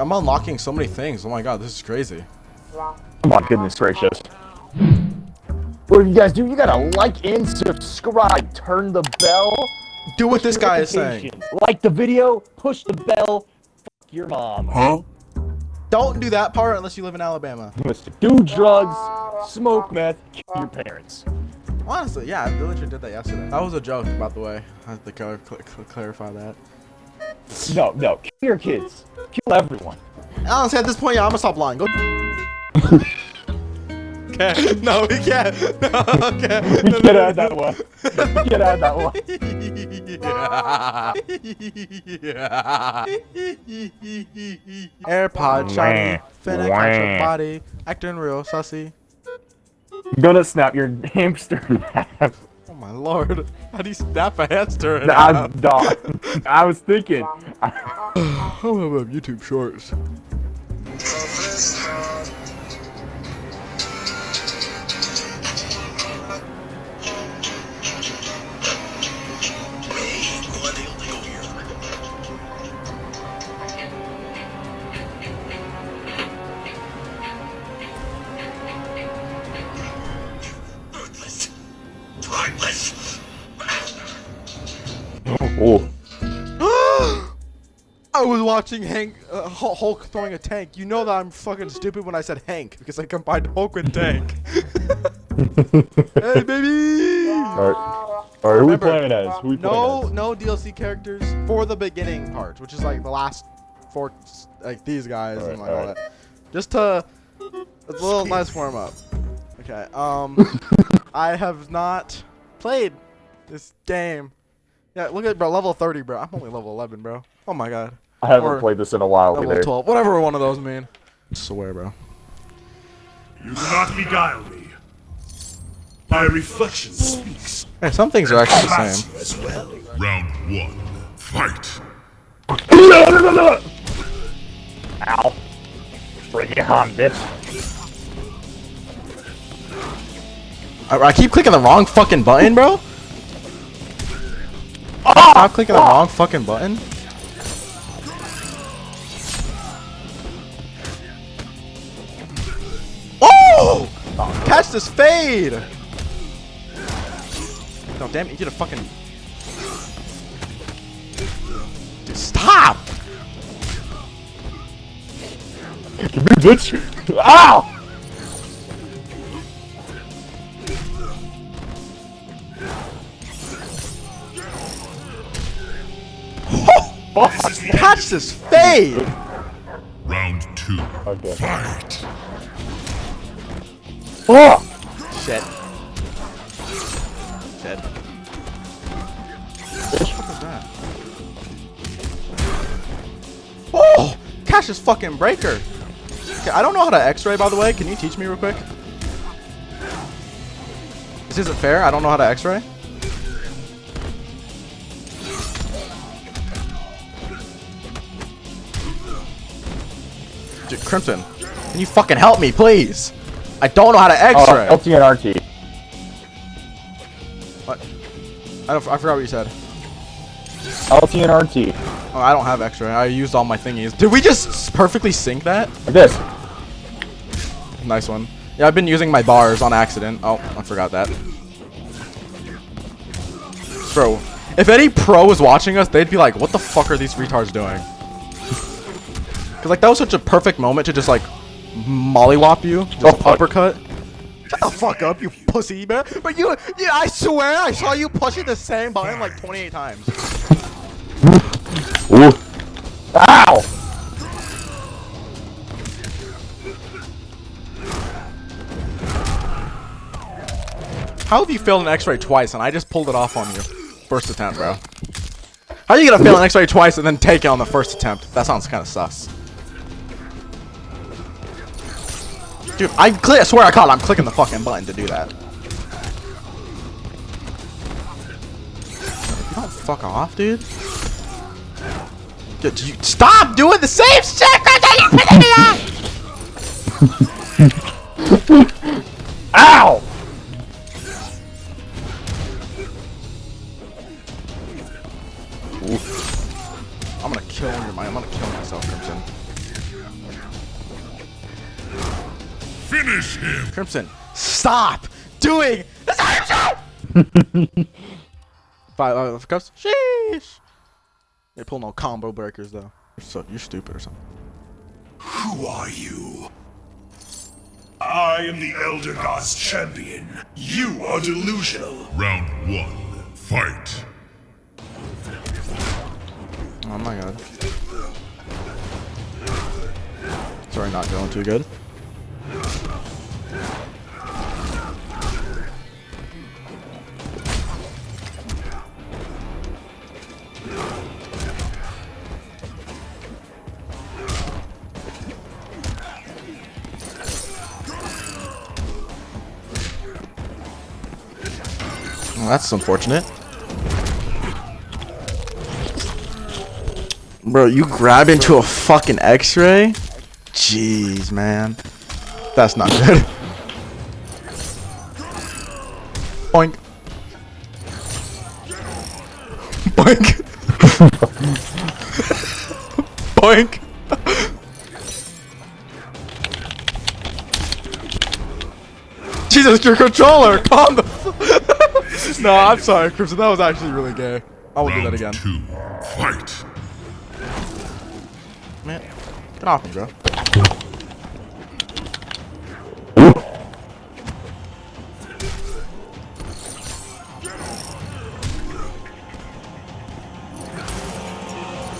I'm unlocking so many things. Oh my god, this is crazy. Oh my goodness gracious. What do you guys do? You gotta like and subscribe. Turn the bell. Do what this guy is saying. Like the video, push the bell, fuck your mom. Huh? Don't do that part unless you live in Alabama. Do drugs, smoke meth, kill your parents. Honestly, yeah, I literally did that yesterday. That was a joke, by the way. I have to cl cl cl clarify that. No, no, kill your kids. Kill everyone. Honestly, at this point, yeah, I'm gonna stop lying. Go. okay. No, we can't. No, okay. We no, can't no, add that one. We can't add that one. yeah. AirPod shiny, finna catch your body, acting real sussy. I'm gonna snap your hamster in half. Oh my lord. How do you snap a hamster in I, dog, I was thinking. I don't have YouTube shorts. Was watching Hank, uh, Hulk throwing a tank. You know that I'm fucking stupid when I said Hank because I combined Hulk with tank. hey, baby! Alright, Alright, who we playing as? Who we no, playing as? no DLC characters for the beginning part, which is like the last four, like these guys and like all, all right. that. Just to, it's a little nice warm up. Okay, um, I have not played this game. Yeah, look at bro, level 30, bro. I'm only level 11, bro. Oh my god. I haven't played this in a while level either. 12, whatever one of those mean. I swear, bro. You do not beguile me. My reflection speaks. Hey, some things are actually the same. As well. Round one, fight. Ow. Bring it on, bitch. I, I keep clicking the wrong fucking button, bro. Oh, Stop clicking the ah! wrong fucking button. Catch this fade! No, damn it, you get a fucking... Dude, stop! bitch! Ow! Catch this fade! Round two. Okay. Fight! Oh! Shit. Shit. What was that? Oh! Catch this fucking breaker! Okay, I don't know how to x-ray, by the way. Can you teach me real quick? This isn't fair? I don't know how to x-ray. Crimson, can you fucking help me, please? I don't know how to oh, X-ray. Oh, LT and RT. What? I, don't, I forgot what you said. LT and RT. Oh, I don't have X-ray. I used all my thingies. Did we just perfectly sync that? Like this. Nice one. Yeah, I've been using my bars on accident. Oh, I forgot that. Bro, if any pro was watching us, they'd be like, what the fuck are these retards doing? Because, like, that was such a perfect moment to just, like, mollywop you. Just oh, uppercut. Shut the fuck up, you pussy, man. But you, yeah, I swear I saw you pushing the same button, like, 28 times. Ooh. Ow! How have you failed an x-ray twice and I just pulled it off on you? First attempt, bro. How are you gonna fail an x-ray twice and then take it on the first attempt? That sounds kind of sus. Dude, I, I swear I caught I'm clicking the fucking button to do that. You don't fuck off, dude. Dude, you stop doing the same shit! Ow! Oof. I'm gonna kill your mind. I'm gonna kill myself, Finish him. Crimson, stop doing the same shit! Five uh, cups. Sheesh. They pull no combo breakers though. You're so you're stupid or something. Who are you? I am the Elder God's champion. You are delusional. Round one. Fight. Oh my god. Sorry, not going too good. Well, that's unfortunate. Bro, you grab into a fucking x-ray? Jeez, man. That's not good. Boink. Boink. Boink. Jesus, your controller! Calm the No, I'm sorry, Crimson. That was actually really gay. I won't do that Round again. two. Fight. Man, get off me, bro.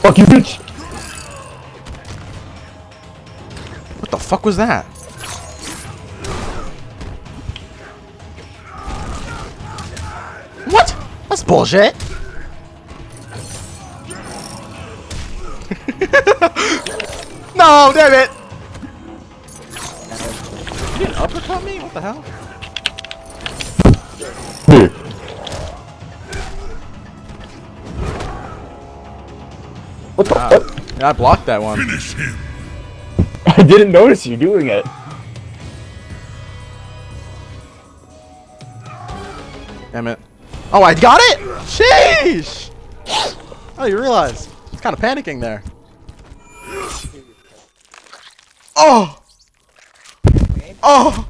Fuck you, bitch! What the fuck was that? What? That's bullshit. no, damn it! You didn't uppercut me? What the hell? What the? Yeah, I blocked that one. Finish him. I didn't notice you doing it. Damn it. Oh, I got it? Sheesh! Oh, you realize. It's kind of panicking there. Oh! Oh!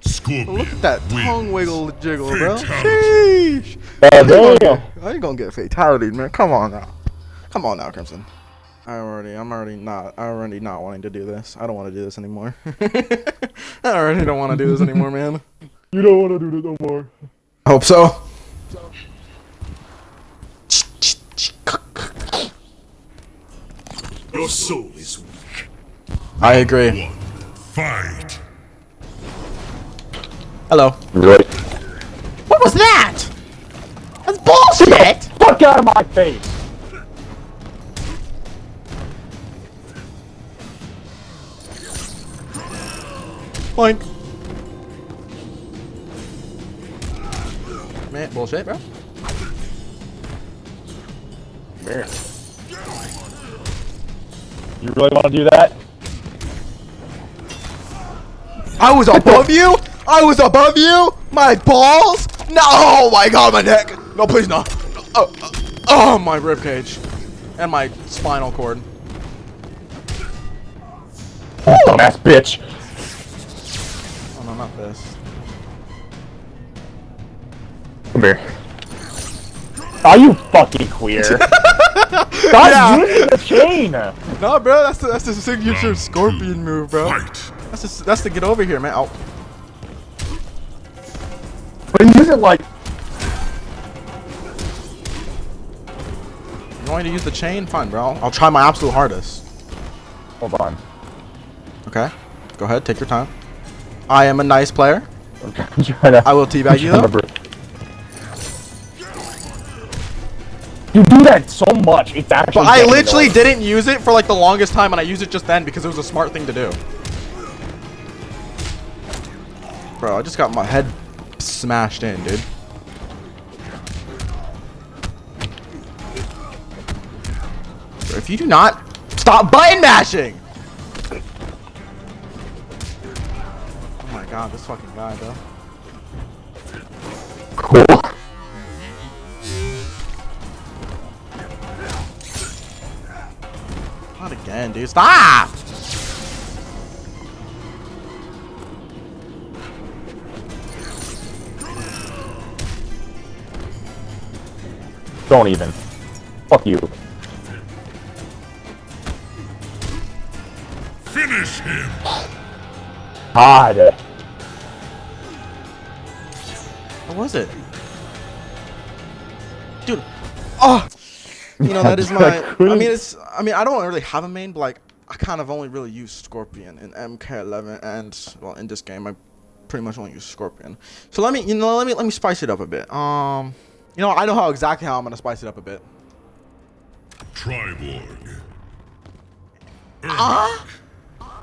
Scorpion. Look at that wins. tongue wiggle jiggle, bro. Fatality. Sheesh! Oh, Damn. damn. I ain't gonna get fatality, man. Come on now. Come on now, Crimson. I already, I'm already not, I already not wanting to do this. I don't want to do this anymore. I already don't want to do this anymore, man. You don't want to do this no more. I hope so. Your soul is weak. I agree. One. Fight. Hello. Right. What was that? That's bullshit! Fuck out of my face! Boink. Man, bullshit, bro. Here. You really want to do that? I was above you? I was above you? My balls? No! Oh my god, my neck! No, please no. Oh, oh, oh, my ribcage. And my spinal cord. Dumbass bitch. Oh no, not this. Come here. Are you fucking queer? Stop Yeah. using the chain! No, bro, that's the, that's the signature Round scorpion two. move, bro. Fight. That's just, that's to get over here, man. Oh, But use it like you want me to use the chain? Fine, bro. I'll try my absolute hardest. Hold on. Okay? Go ahead, take your time. I am a nice player. To. I will teabag you, though. You do that so much. It's actually. But I literally didn't use it for like the longest time, and I used it just then because it was a smart thing to do. Bro, I just got my head smashed in, dude. Bro, if you do not stop button mashing! god, this fucking guy, though. Cool. Not again, dude. Stop! Don't even. Fuck you. Finish him! God. Was it? Dude. Oh. You know, that is my. I mean, it's. I mean, I don't really have a main, but like, I kind of only really use Scorpion in MK11, and well, in this game, I pretty much only use Scorpion. So let me, you know, let me let me spice it up a bit. Um, you know, I know how exactly how I'm gonna spice it up a bit. Triborg. Ah.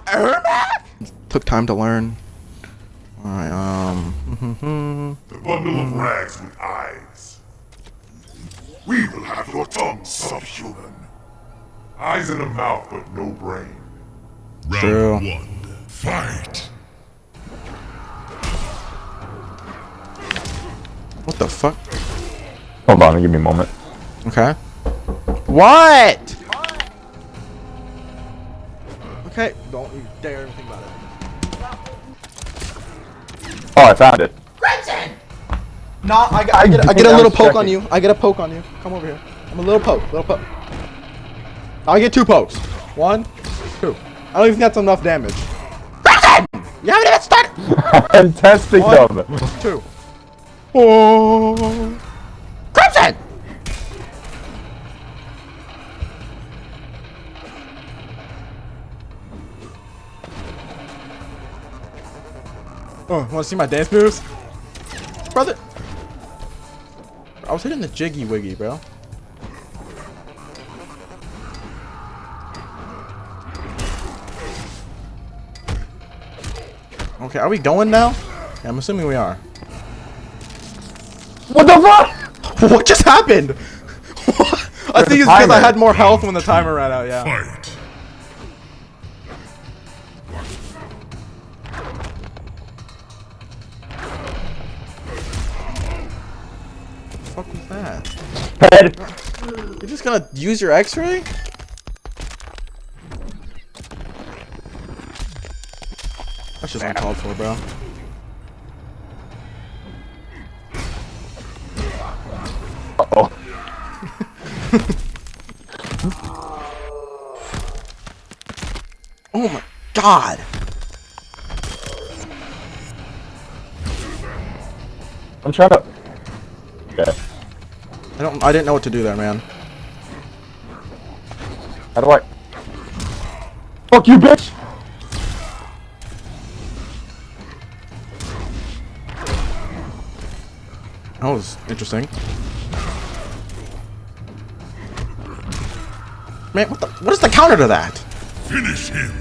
Ermac? Took time to learn. Alright, um. The bundle of rags with eyes. We will have your tongue subhuman. Eyes and a mouth, but no brain. Round True. one. Fight. what the fuck? Hold on, give me a moment. Okay. What? Okay, don't you dare even Oh, I found it. Crimson! No, I, get- I get, I I get a little poke on you. I get a poke on you. Come over here. I'm a little poke, little poke. I get two pokes. One, two. I don't even think that's enough damage. Crimson! You haven't even started. I'm testing One. them. Two. Oh. Crimson! Oh, wanna see my dance moves? Brother! I was hitting the jiggy wiggy, bro. Okay, are we going now? Yeah, I'm assuming we are. What the fuck? What just happened? I think it's because I had more health when the timer ran out, yeah. That? Head. You're just gonna use your x-ray? That's just uncalled for, bro. Uh-oh. Oh my god! I'm trying to. Okay. I don't I didn't know what to do there, man. How do I? Fuck you, bitch! That was interesting. Man, what the what is the counter to that? Finish him.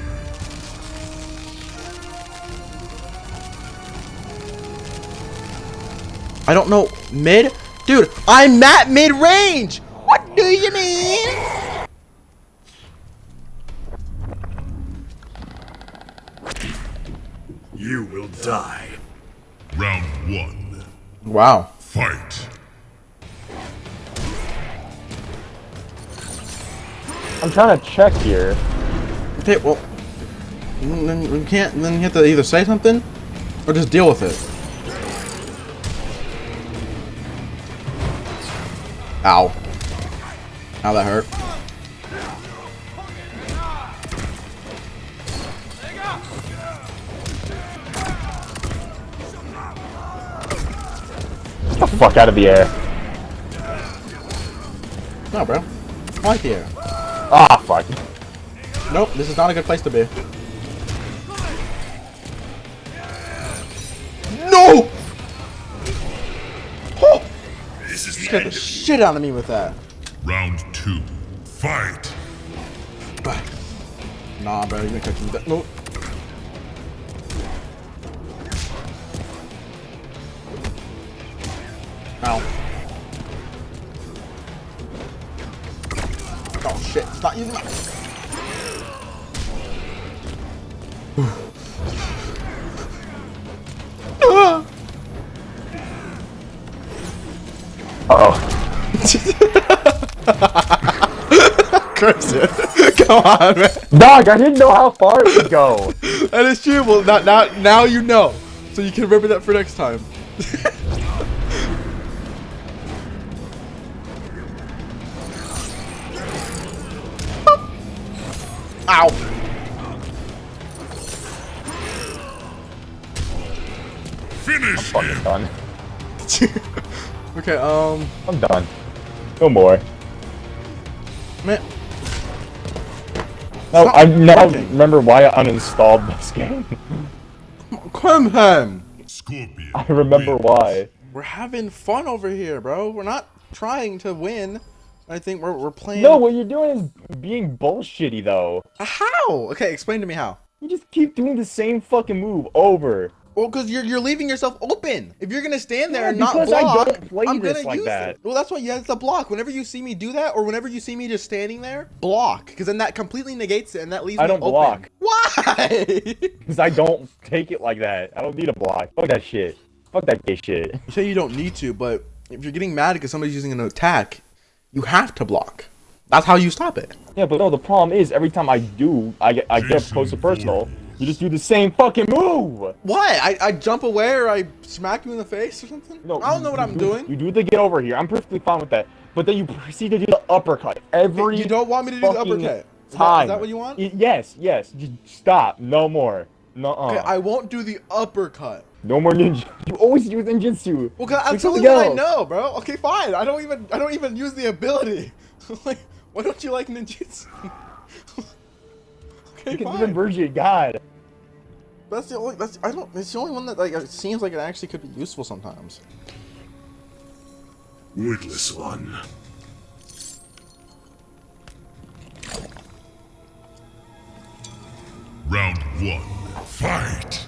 I don't know. Mid? Dude, I'm at mid range! What do you mean? You will die. Round one. Wow. Fight. I'm trying to check here. Okay, well, then you can't. Then you have to either say something, or just deal with it. Ow. Ow, that hurt. Get the fuck out of the air. No, bro. I like the air. Ah, fuck. Nope, this is not a good place to be. The Scared the shit out of me with that. Round two. Fight. Nah, bro, you're gonna catch me with on, man. Dog, I didn't know how far it would go. that is true. Well, now, now, now you know. So you can remember that for next time. Ow. Finish I'm fucking done. okay, um... I'm done. No more. Man... No, not I now working. remember why I uninstalled this game. Crimson! Scorpion. I remember wins. why. We're having fun over here, bro. We're not trying to win. I think we're, we're playing. No, what you're doing is being bullshitty though. Uh, how? Okay, explain to me how. You just keep doing the same fucking move over. Well, because you're you're leaving yourself open. If you're gonna stand there Yeah, and not because I block, don't play I'm gonna like use that. it. Well, that's why you have to block. Whenever you see me do that, or whenever you see me just standing there, block. Because then that completely negates it, and that leaves I me don't block. Why? Because I don't take it like that. I don't need a block. Fuck that shit. Fuck that gay shit. you say you don't need to, but if you're getting mad because somebody's using an attack, you have to block. That's how you stop it. Yeah, but no, the problem is every time I do, I get I get Jason close to personal. You just do the same fucking move. What? I, I jump away or I smack you in the face or something? No, I don't know what I'm do- doing. You do the get over here. I'm perfectly fine with that. But then you proceed to do the uppercut every. You don't want me to do the uppercut? Is that- is that what you want? Yes, yes. Just stop. No more. No. Okay, I won't do the uppercut. No more ninja. You always use ninjutsu. Well, cause that's Do the only something I know, bro. Okay, fine. I don't even I don't even use the ability. like, why don't you like ninjutsu? okay, Because fine. even Virgin God. That's the only. That's I don't. It's the only one that like it seems like it actually could be useful sometimes. Witless one. Round one. Fight.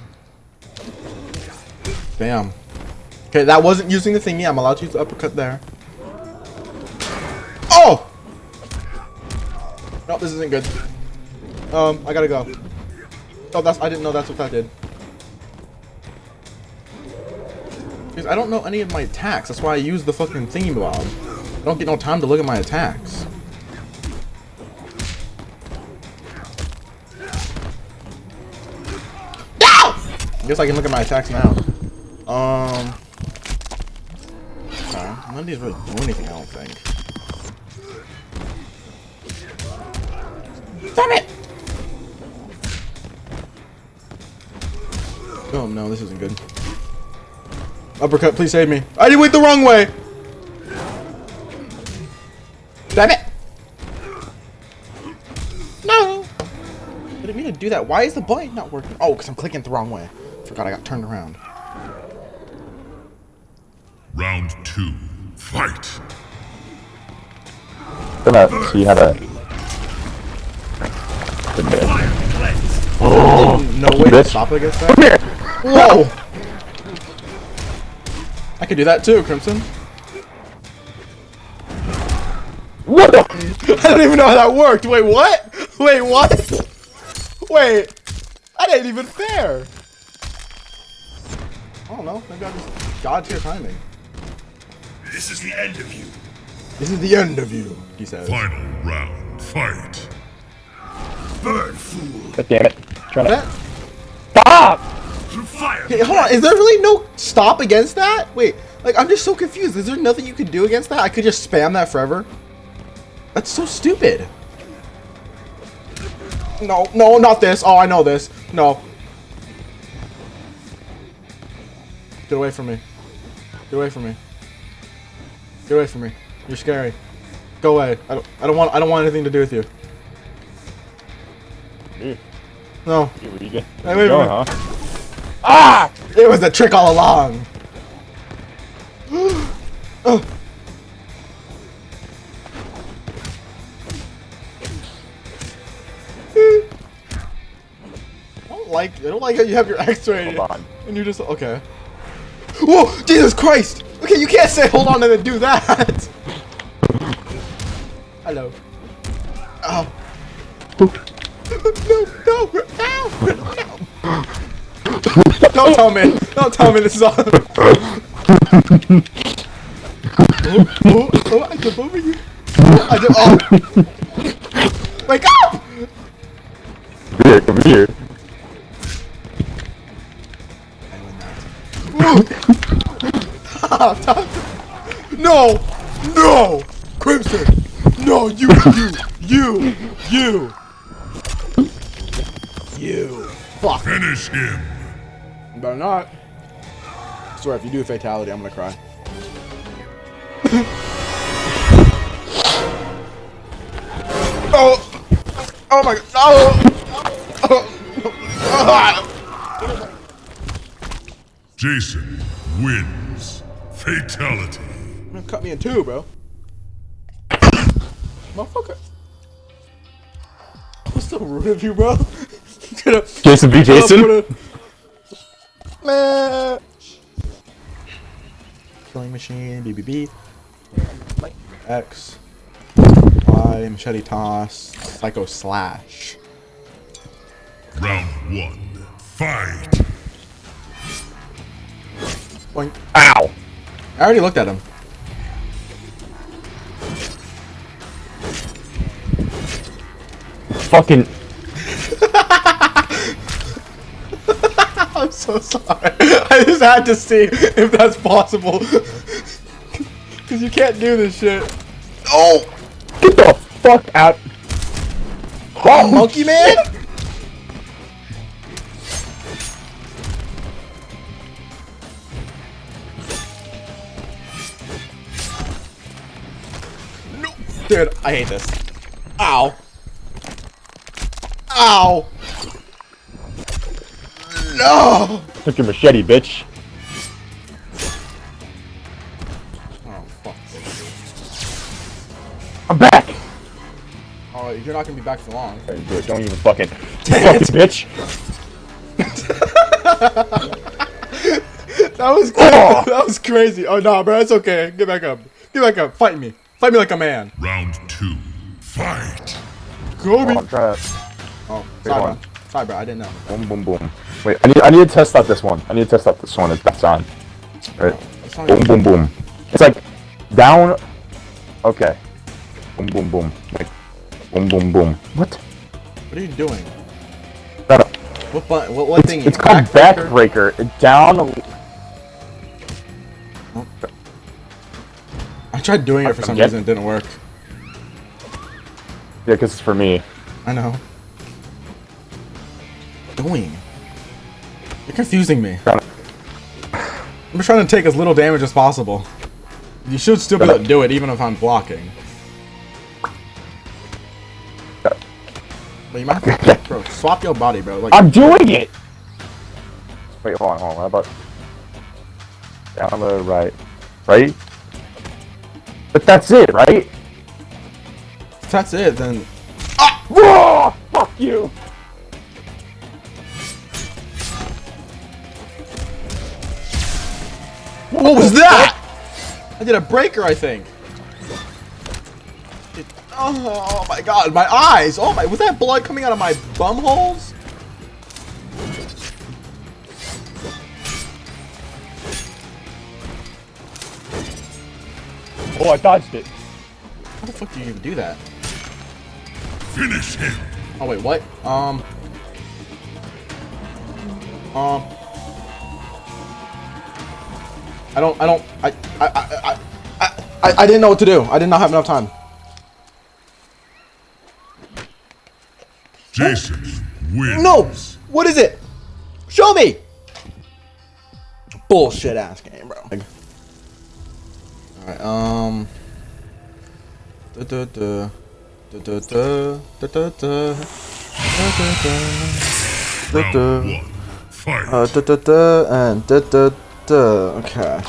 Damn. Okay, that wasn't using the thingy. I'm allowed to use the uppercut there. Oh! No, this isn't good. Um, I gotta go. Oh, that's. I didn't know that's what that did. Because I don't know any of my attacks. That's why I use the fucking thingy bob. I don't get no time to look at my attacks. No! I guess I can look at my attacks now. Um. Okay. None of these really do anything, I don't think. Damn it! Oh no, this isn't good. Uppercut, please save me. I did went the wrong way! Damn it! No! I didn't mean to do that. Why is the button not working? Oh, because I'm clicking the wrong way. Forgot I got turned around. Round two. Fight. Gonna see how to. No way to stop against that. Come here. Whoa! I could do that too, Crimson. What the? I don't even know how that worked. Wait, what? Wait, what? Wait, that ain't even fair. I don't know. Maybe I just god tier timing. This is the end of you. This is the end of you, he says. Final round. Fight. Bird fool. God damn it. Trying to. That, Stop! Through fire. hey, hold on. Is there really no stop against that? Wait, like I'm just so confused. Is there nothing you could do against that? I could just spam that forever. That's so stupid. No, no, not this. Oh, I know this. No. Get away from me. Get away from me. Get away from me. You're scary. Go away. I don't. I don't want. I don't want anything to do with you. Dude, No. where you get? Hey, Where wait, you going, huh? Ah! It was a trick all along. Oh. I don't like. I don't like how you have your X-ray on. and you're just okay. Whoa! Jesus Christ! Okay, you can't say hold on and then do that. Hello. Oh. no! No! No! No! Don't tell me. Don't tell me this is all. oh, oh, oh, I jump over you. I jump. Oh. Wake up! Come here, come here. Stop, stop. No! No! Crimson! No, you, you, you, you! you. Fuck. Finish him. You better not. I swear, if you do a fatality, I'm gonna cry. oh! Oh my god! Oh! oh. Jason wins. Fatality. Man, cut me in two, bro. Motherfucker. I'm so rude of you, bro. Jason v. Jason? Man. Killing machine, BBB. X. Y, machete toss. Psycho slash. Round one. Fight. Boink. Ow! I already looked at him. Fucking. I'm so sorry. I just had to see if that's possible. Cause you can't do this shit. Oh! Get the fuck out! Oh, monkey man? No, dude, I hate this. Ow. Ow. No. Took your machete, bitch. Oh fuck. I'm back! Oh, you're not gonna be back for long. Don't do it, Don't even fucking. Fuck this bitch! That was Oh. that was crazy. Oh no, bro, it's okay. Get back up. Get back up. Fight me. Fight me like a man. Round two. Fight. Kobe. Oh, I'm trying to. Oh, Wait, sorry, bro. Sorry, bro. I didn't know. Boom, boom, boom. Wait, I need, I need to test out this one. I need to test out this one. If that's on. Right. It's Boom, boom, boom. It's like down. Okay. Boom, boom, boom. Like, boom, boom, boom. What? What are you doing? No, no. What button? What, what thing? It's called Backbreaker? backbreaker. Down. I tried doing it for some reason. It didn't work. Yeah, because it's for me. I know. Doing. You're confusing me. I'm just trying to take as little damage as possible. You should still be able to do it even if I'm blocking. But you might have to, bro, swap your body, bro. Like, I'm doing it. Wait, hold on, hold on. How about down the right, right? But that's it, right? if that's it, then ah! Whoa! Fuck you! What was that? I did a breaker, I think. It- oh, my god, my eyes! Oh my, was that blood coming out of my bum holes? Oh, I dodged it. How the fuck do you even do that? Finish him. Oh wait, what? Um. Um. I don't. I don't. I. I. I. I. I, I didn't know what to do. I did not have enough time. Jason wins. No. What is it? Show me. Bullshit ass game, bro. Alright. Um. Da da da. Da da da. Da da da. Da da da. Da da. Uh, da da da and da da da. Okay.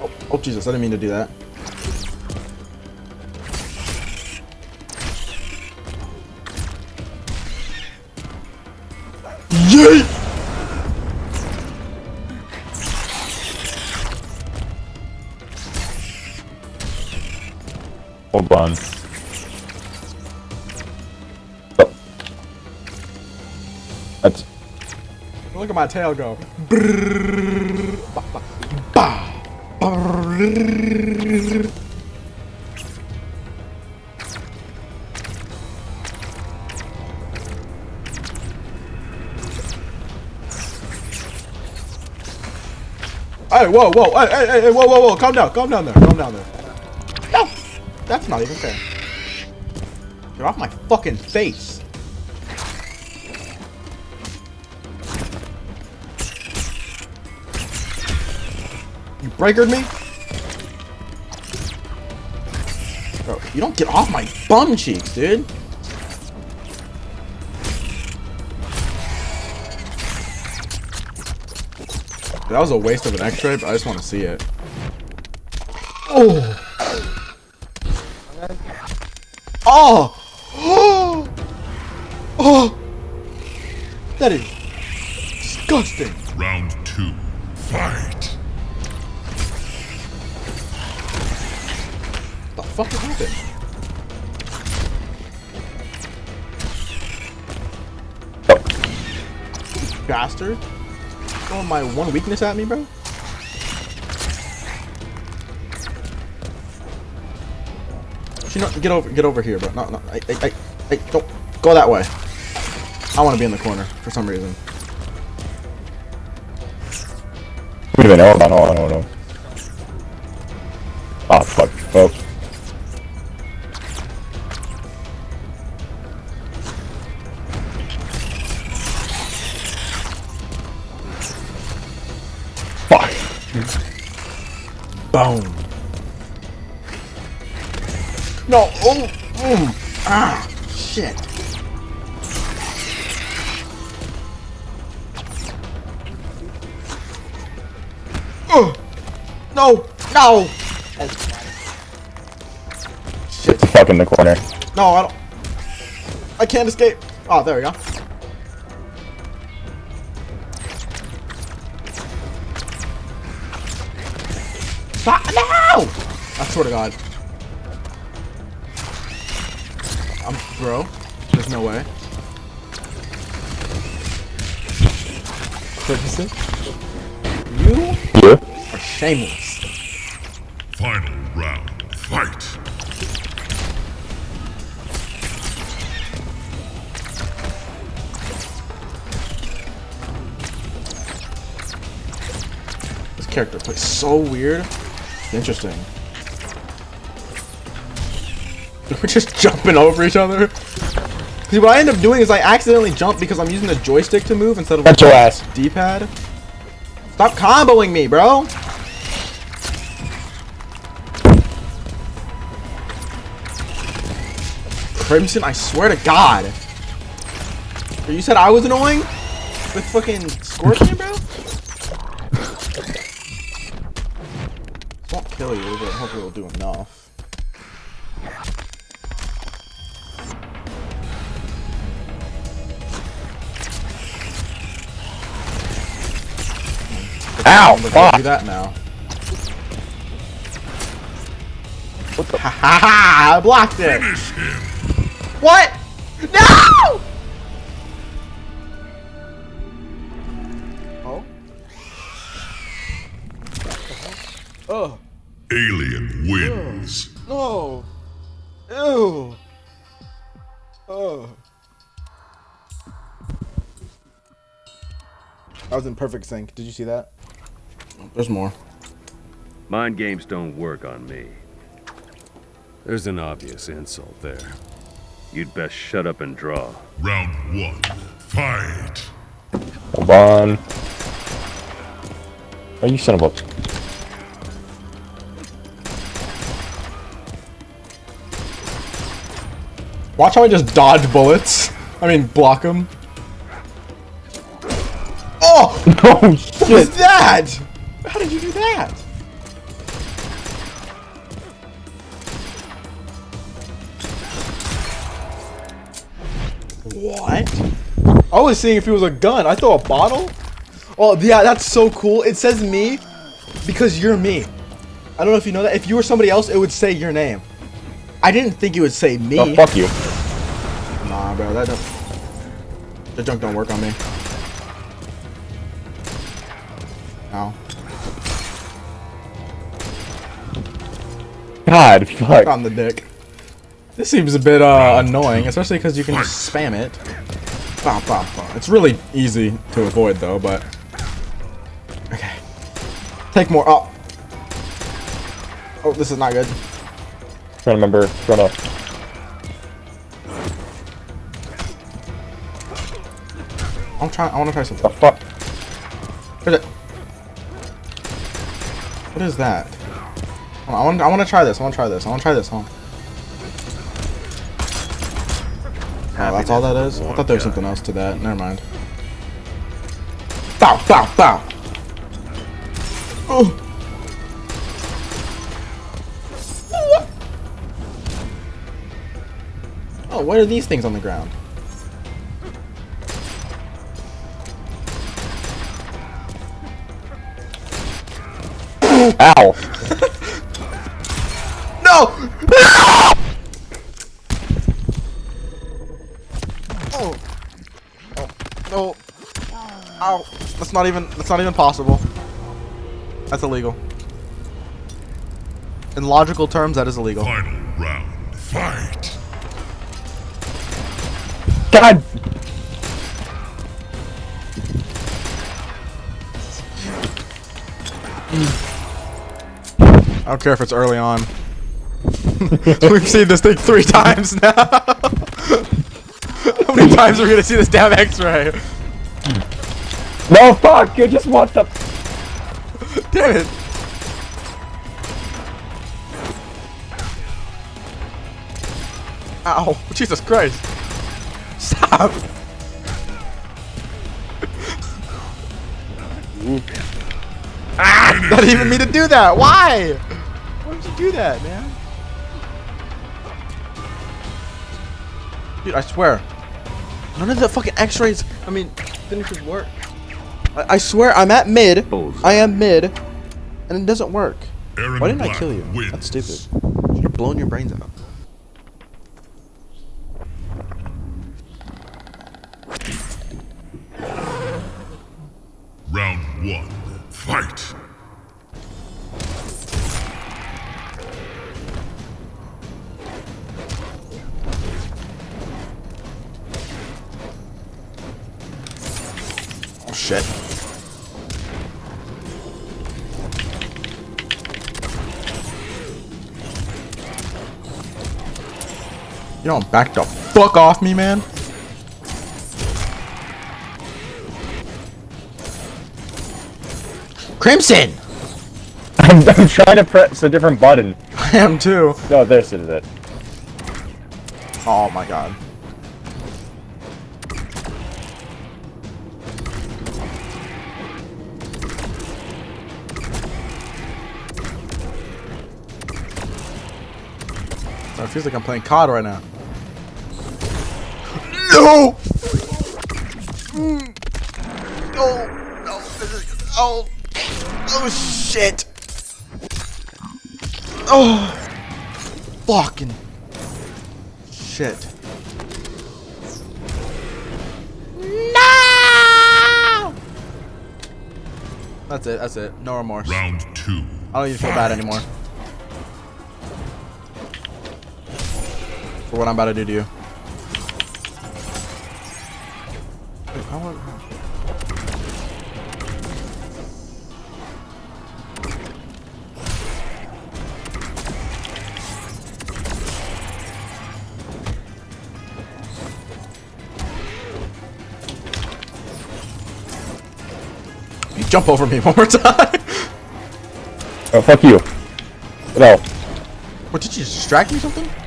Oh, oh Jesus! I didn't mean to do that. Yeet! Hold on. Oh. That's Look at my tail go. Brrrr. Hey, whoa, whoa, hey, hey, hey, whoa, whoa, whoa, calm down, calm down there, calm down there. No! That's not even fair. You're off my fucking face. You breakered me? You don't get off my bum cheeks, dude. That was a waste of an X-ray, but I just want to see it. Oh! Oh! Oh! Oh! That is disgusting. One weakness at me, bro? Get over, get over here, bro. No, no, I, I, I, I, don't go that way. I want to be in the corner for some reason. Wait a minute, hold on, hold on, hold on. Boom. No. Oh. Mm. Ah. Shit. Ugh. No. No. Shit. Fuck in the corner. No, I don't. I can't escape. Oh, there we go. No! I swear to God. I'm bro. There's no way. Ferguson, you Yeah? are shameless. Final round. Fight. This character plays so weird. Interesting. We're just jumping over each other. See, what I end up doing is I accidentally jump because I'm using the joystick to move instead of That's your ass. D-pad. Stop comboing me, bro. Crimson, I swear to God. You said I was annoying? With fucking Scorpion, bro? Kill you, but hopefully it'll do enough. Ow! Fuck! do that now. What the? Ha ha ha! I blocked it! Finish him. What? No! Alien wins. No. Ew. Oh. I was in perfect sync. Did you see that? There's more. Mind games don't work on me. There's an obvious insult there. You'd best shut up and draw. Round one. Fight. Hold on. Oh, you son of a... Watch how I just dodge bullets. I mean, block them. Oh! Oh, What was that? How did you do that? What? I was seeing if it was a gun. I throw a bottle? Oh, yeah, that's so cool. It says me because you're me. I don't know if you know that. If you were somebody else, it would say your name. I didn't think it would say me. Oh, fuck you. Bro, that don't. The junk don't work on me. Ow. God, fuck. On the dick. This seems a bit uh, annoying, especially because you can just spam it. Bah, bah, bah. It's really easy to avoid, though, but... Okay. Take more. Oh. Oh, this is not good. Trying to remember. Trying to... I'm trying. I want to try The something. fuck? Here's it. What is that? On, I want. I want to try this. I want to try this. I want to try this. Hold on. Oh, that's all that is. I thought there was something else to that. Never mind. Bow, bow, bow. Oh. Oh, what are these things on the ground? Ow! No! oh. Oh. No. Ow. That's not even that's not even possible. That's illegal. In logical terms, that is illegal. Final round. Fight. God! I don't care if it's early on. We've seen this thing three times now. How many times are we gonna see this damn X-ray? No, fuck! You just want the. Damn it! Ow! Jesus Christ! Stop! ah! Not even me to do that. Why? You do that, man? Dude, I swear, none of the fucking X-rays. I mean, finishes work. I, I swear, I'm at mid. I am mid, and it doesn't work. Aaron Why didn't I kill you? wins. That's stupid. Should have blown your brains out. Don't back the fuck off me, man. Crimson! I'm, I'm trying to press a different button. I am too. No, this is it. Oh my god. It feels like I'm playing COD right now. No! Mm. No! No! This is, oh! Oh shit! Oh! Fucking shit. No! That's it. That's it. No remorse. Round two. I don't even feel bad anymore. For what I'm about to do to you. Jump over me one more time. Oh, fuck you. No. What did you distract me or something?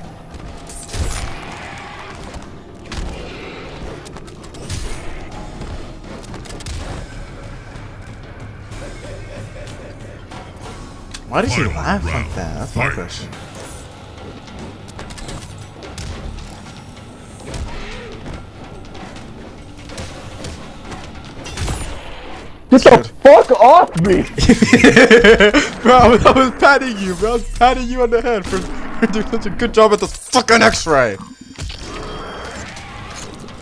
Why does he Final laugh like that? That's my question. Get the fuck off me! bro, I was, I was patting you, bro. I was patting you on the head for, for doing such a good job at this fucking X-ray.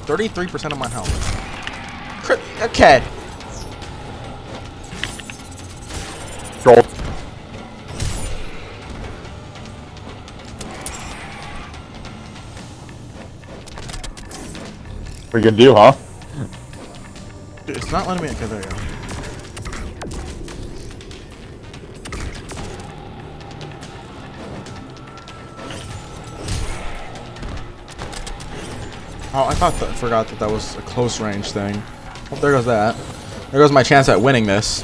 33% of my health. Crit- Okay. You gonna do, huh? Dude, it's not letting me. Okay, there you go. Oh, I thought that, forgot that that was a close range thing. Oh, there goes that. There goes my chance at winning this.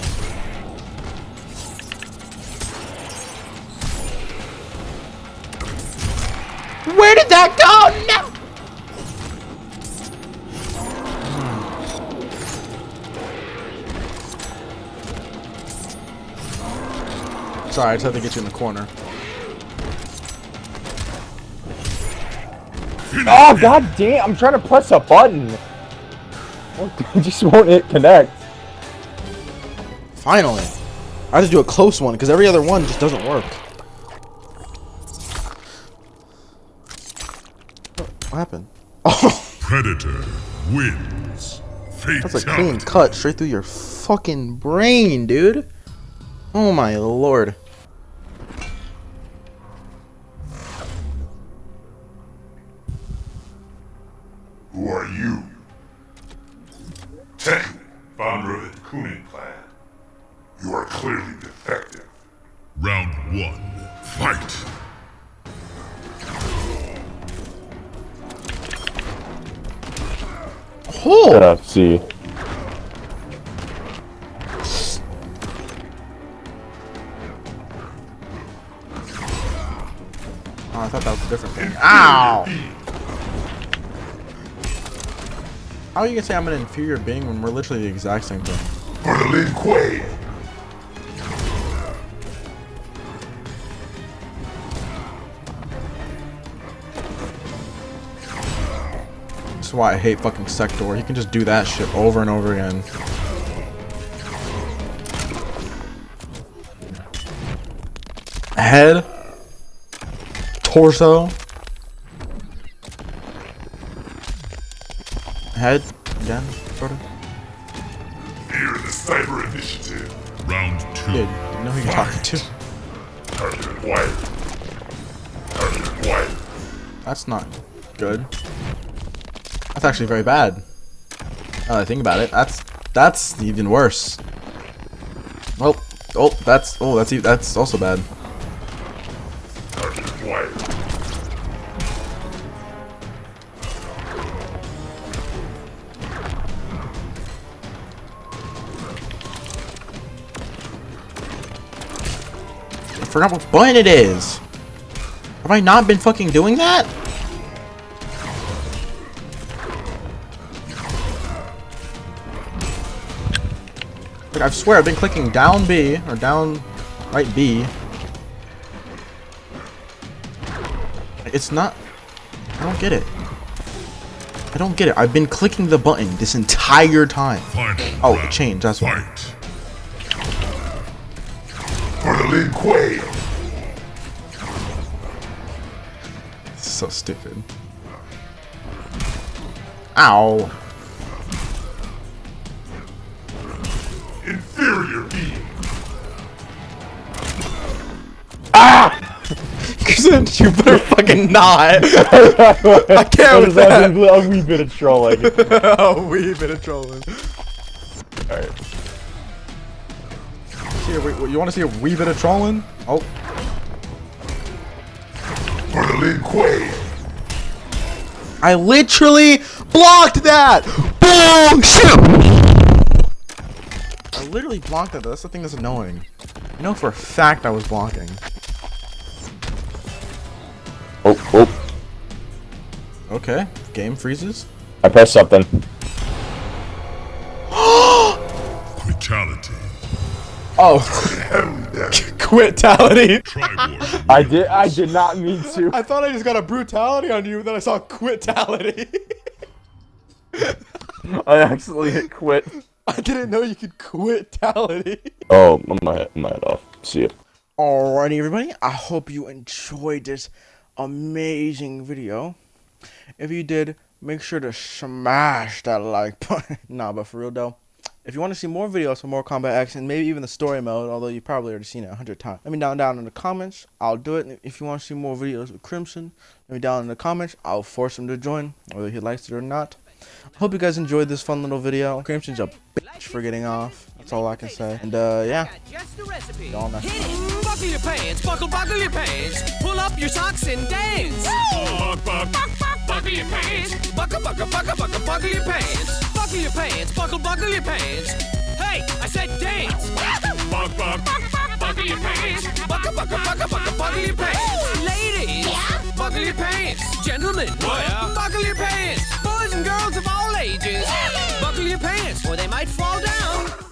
Sorry, I just had to get you in the corner. Oh god damn! I'm trying to press a button. I just won't hit connect. Finally. I had to do a close one because every other one just doesn't work. What happened? Oh, Predator wins. that's a clean cut straight through your fucking brain, dude. Oh my lord. How are you gonna say I'm an inferior being when we're literally the exact same thing? For the Lin Kuei. That's why I hate fucking Sektor. He can just do that shit over and over again. Head. Torso. Head. Again. Sort of. Fear the Cyber Initiative. Round two. Know who you're talking to. Target acquired. Target acquired. That's not good. That's actually very bad. Now that I think about it, that's that's even worse. Oh, oh, that's oh, that's that's also bad. Forgot what button it is. Have I not been fucking doing that? Like, I swear I've been clicking down B or down right B. It's not. I don't get it. I don't get it. I've been clicking the button this entire time. Final Oh, round. it changed. That's why. Fight. For the Lin Kuei. So stupid. Ow. Inferior being. ah you better fucking not. I can't with that. a wee bit of trolling. oh, we been a trolling. Alright. See a you want to see a wee bit of trolling? Oh, For the Lin Kuei. I literally blocked that. Boom! Shoot! I literally blocked that. That's the thing that's annoying. I know for a fact I was blocking. Oh, oh. okay. Game freezes. I pressed something. Fatality. Oh, Heavily quitality. I did. I did not mean to. I thought I just got a brutality on you, then I saw quitality. I accidentally hit quit. I didn't know you could quitality. Oh, my head, my head off. See ya. Alrighty, everybody. I hope you enjoyed this amazing video. If you did, make sure to smash that like button. nah, but for real though, if you want to see more videos for more combat action, maybe even the story mode, although you've probably already seen it a hundred times, let me down down in the comments. I'll do it. If you want to see more videos with Crimson, let me down in the comments. I'll force him to join, whether he likes it or not. I Hope you guys enjoyed this fun little video. Crimson's a bitch for getting off. That's all I can say. And uh, yeah. Just the recipe. Y'all know. Buckle your pants, buckle, buckle your pants. Pull up your socks and dance. Buck, buck, buck, buck, buckle your pants. Buckle, buckle, buckle, buckle, buckle your pants. Buckle your pants, buckle, buckle your pants. Hey, I said dance. Buck, buck, buck, buck, buckle your pants. Buckle, buckle, buckle, buckle, buckle your pants. Ladies, buckle your pants. Gentlemen, buckle your pants. Boys and girls of all ages, buckle your pants, or they might fall down.